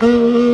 Oh.